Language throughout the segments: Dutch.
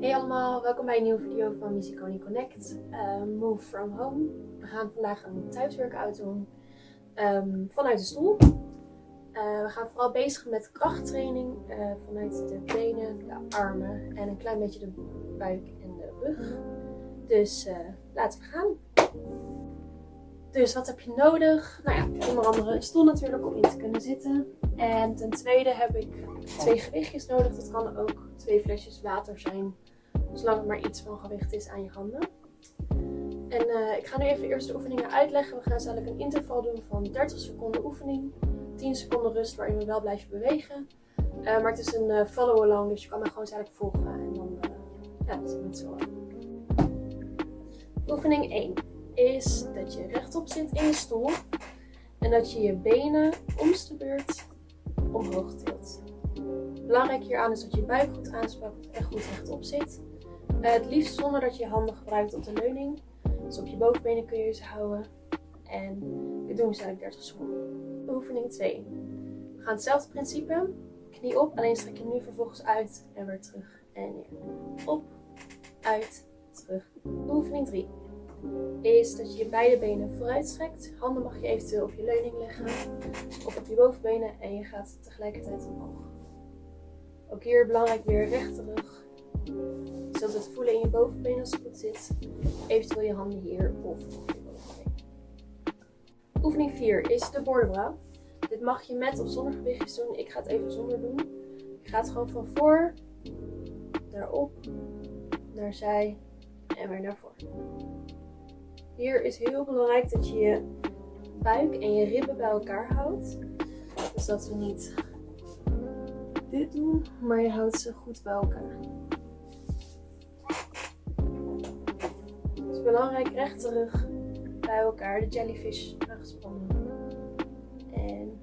welkom bij een nieuwe video van Musiconi Connect. Uh, move from home. We gaan vandaag een thuisworkout doen um, vanuit de stoel. Uh, we gaan vooral bezig met krachttraining uh, vanuit de benen, de armen en een klein beetje de buik en de rug. Dus uh, laten we gaan. Dus wat heb je nodig? Nou ja, onder andere een stoel natuurlijk om in te kunnen zitten. En ten tweede heb ik twee gewichtjes nodig. Dat kan ook twee flesjes water zijn. Zolang het maar iets van gewicht is aan je handen. En uh, ik ga nu even eerst de oefeningen uitleggen. We gaan zadelijk een interval doen van 30 seconden oefening. 10 seconden rust waarin we wel blijven bewegen. Uh, maar het is een uh, follow-along, dus je kan me gewoon zadelijk volgen. En dan ja, dat is het zo. Oefening 1 is dat je rechtop zit in je stoel. En dat je je benen omste beurt omhoog tilt. Belangrijk hieraan is dat je buik goed aanspakt en goed rechtop zit. Uh, het liefst zonder dat je je handen gebruikt op de leuning. Dus op je bovenbenen kun je ze houden. En dit doen we eigenlijk 30 seconden. Oefening 2. We gaan hetzelfde principe. Knie op, alleen strek je nu vervolgens uit en weer terug en neer. Op, uit, terug. Oefening 3 is dat je je beide benen vooruit strekt. Handen mag je eventueel op je leuning leggen of op je bovenbenen en je gaat tegelijkertijd omhoog. Ook hier belangrijk weer rechte rug. Je zult het voelen in je bovenbeen als het goed zit. Eventueel je handen hier of je. Oefening 4 is de bordenbrouw. Dit mag je met of zonder gewichtjes doen. Ik ga het even zonder doen. Je gaat gewoon van voor, naar op, naar zij en weer naar voor. Hier is heel belangrijk dat je je buik en je ribben bij elkaar houdt. Dus dat we niet dit doen, maar je houdt ze goed bij elkaar. Belangrijk rechte rug bij elkaar, de jellyfish aangespannen. En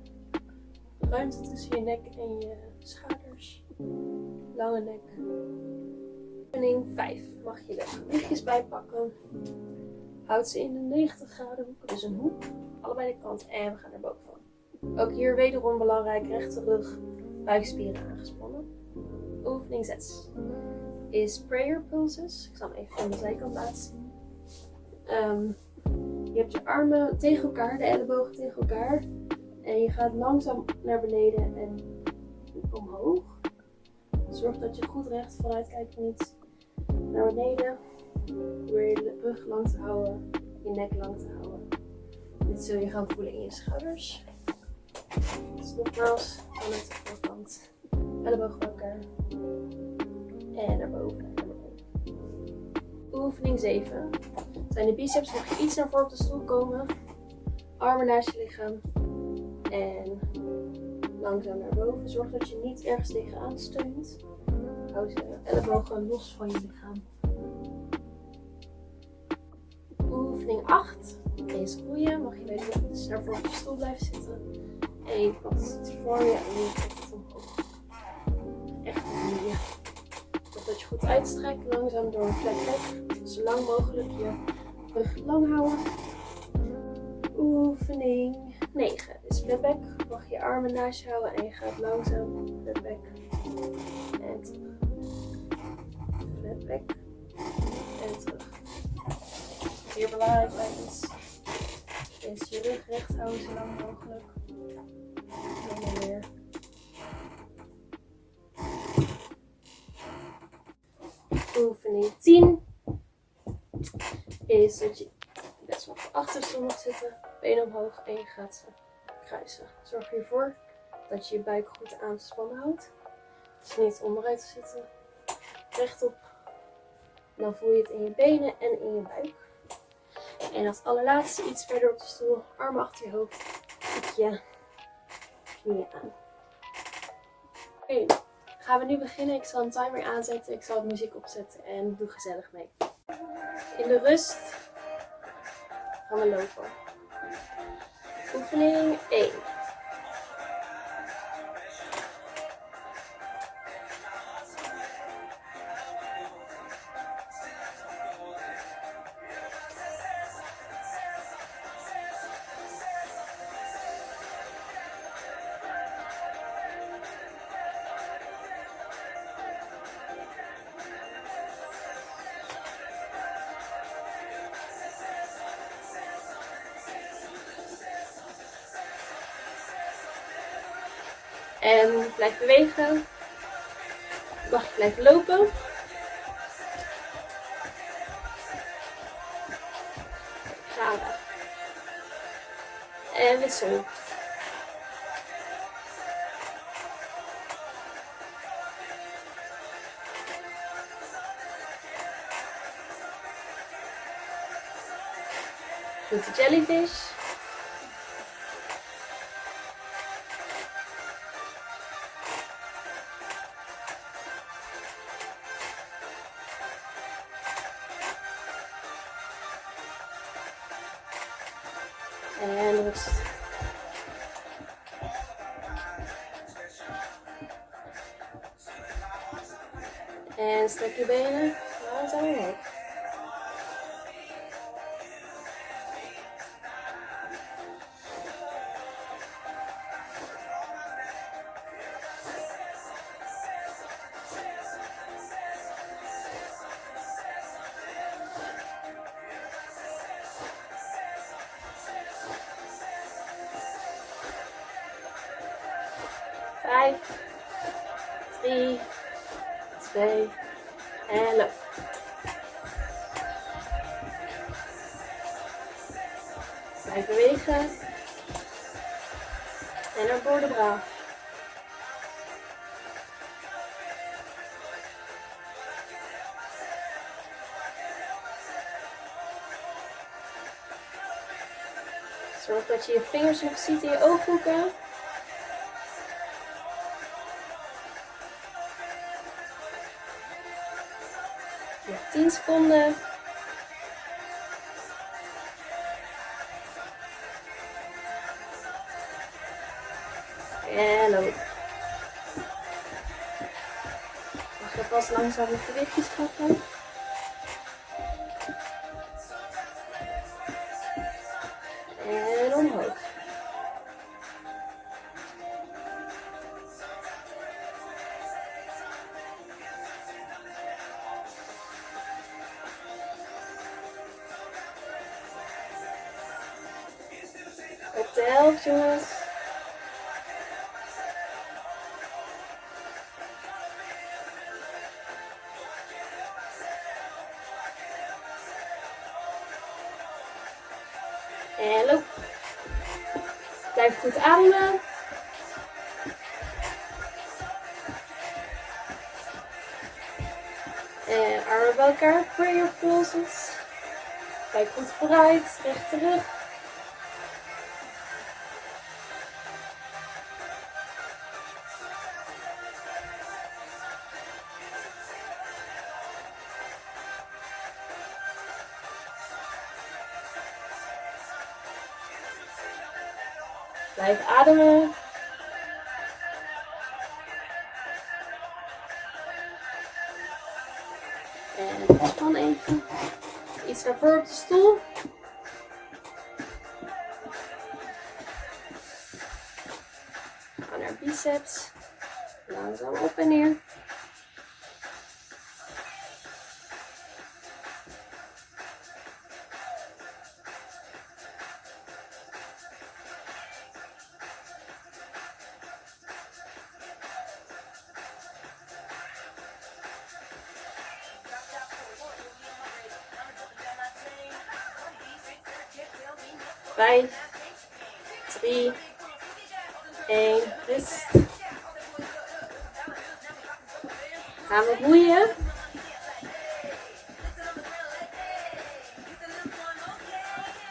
ruimte tussen je nek en je schouders. Lange nek. Oefening 5 mag je de gewichtjes bijpakken. Houd ze in de 90 graden hoek, dus een hoek, allebei de kanten en we gaan er bovenvan. Ook hier wederom belangrijk, rechte rug, buikspieren aangespannen. Oefening 6 is prayer pulses. Ik zal hem even van de zijkant laten zien. Um, je hebt je armen tegen elkaar, de ellebogen tegen elkaar. En je gaat langzaam naar beneden en omhoog. Zorg dat je goed recht vooruit kijkt, niet naar beneden. Probeer je rug lang te houden, je nek lang te houden. Dit zul je gaan voelen in je schouders. Dus nogmaals, vanuit de voorkant. Elleboog bij elkaar. En naar boven. Oefening 7. Zijn de biceps nog iets naar voren op de stoel komen. Armen naast je lichaam. En langzaam naar boven. Zorg dat je niet ergens tegenaan steunt. Hou ze ellebogen los van je lichaam. Oefening 8 is roeien. Mag je weten naar voren op je stoel blijven zitten. En je het voor je en je trekt het omhoog. Echt roeien. Zorg dat je goed uitstrekt. Langzaam door een flat back. Zo lang mogelijk je rug lang houden. Oefening 9 is flat back. Mag je armen naast je houden en je gaat langzaam flat back. En terug. Flat back. En terug zeer belangrijk bij is, is je rug recht houden zo lang mogelijk. En dan weer. Oefening 10 is dat je best wel op achterstoel mag zitten, benen omhoog en je gaat kruisen. Zorg ervoor dat je je buik goed aanspannen houdt. Dus niet onderuit zitten, rechtop. Dan voel je het in je benen en in je buik. En als allerlaatste iets verder op de stoel, armen achter je hoofd, tik je knieën aan. Oké, gaan we nu beginnen. Ik zal een timer aanzetten, ik zal het muziek opzetten en doe gezellig mee. In de rust gaan we lopen. Oefening 1. En blijf bewegen. Je blijven lopen. We. En wissel. Goed, de jellyfish. And sticky beta, that's alright. 5, 3, 2 en loop. Blijf bewegen. En naar voor de bra. Zorg dat je je vingers nog ziet in je ooghoeken. 10 seconden. En loop. Mag je pas langzaam de gewichtjes trappen. Blijf goed ademen. En armen bij elkaar. Prayer poses. Kijk goed vooruit. Recht terug. Blijf ademen. En ontspan even. Iets naar voren op de stoel. Ga naar biceps. Langzaam op en neer. Vijf, drie, één, rust. Gaan we boeien.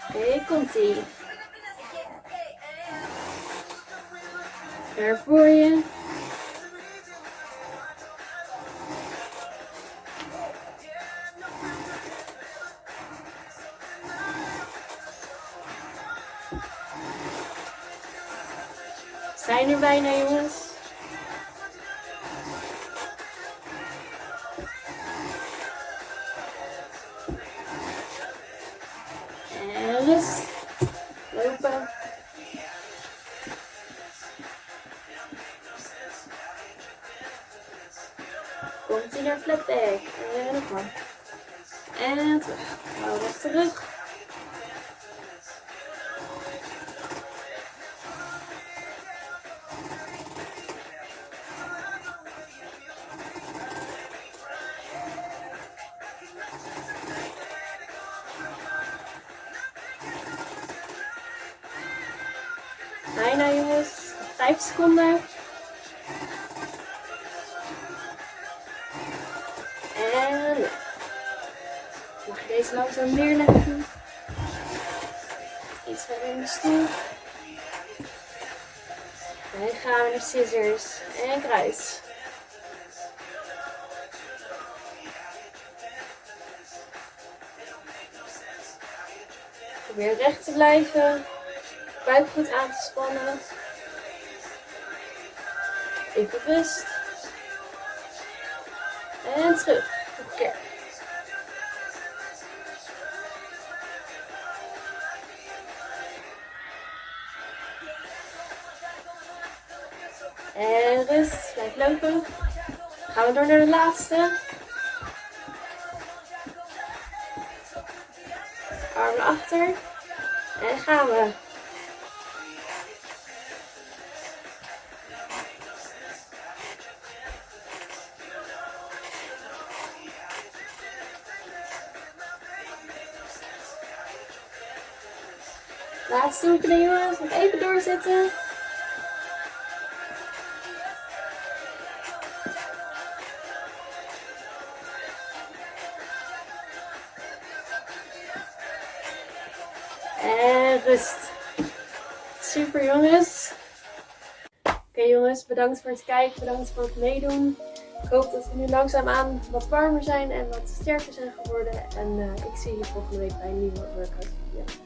Oké, komt ie. Ver voor je. Zijn er bijna, jongens? En rust. Lopen. Komt hij naar flat back. En nog maar. En terug. Hou terug. 5 seconden. En mag je deze langzaam neerleggen. Iets verder in de stoel. En gaan we naar scissors en kruis. Probeer recht te blijven. Buik goed aan te spannen. Even rust. En terug. Keer. En rust. Blijf lopen. Gaan we door naar de laatste. Armen achter. En gaan we. Laatste oefening jongens. Nog even doorzitten. En rust. Super jongens. Oké jongens, bedankt voor het kijken, bedankt voor het meedoen. Ik hoop dat we nu langzaamaan wat warmer zijn en wat sterker zijn geworden. En uh, ik zie je volgende week bij een nieuwe workout video.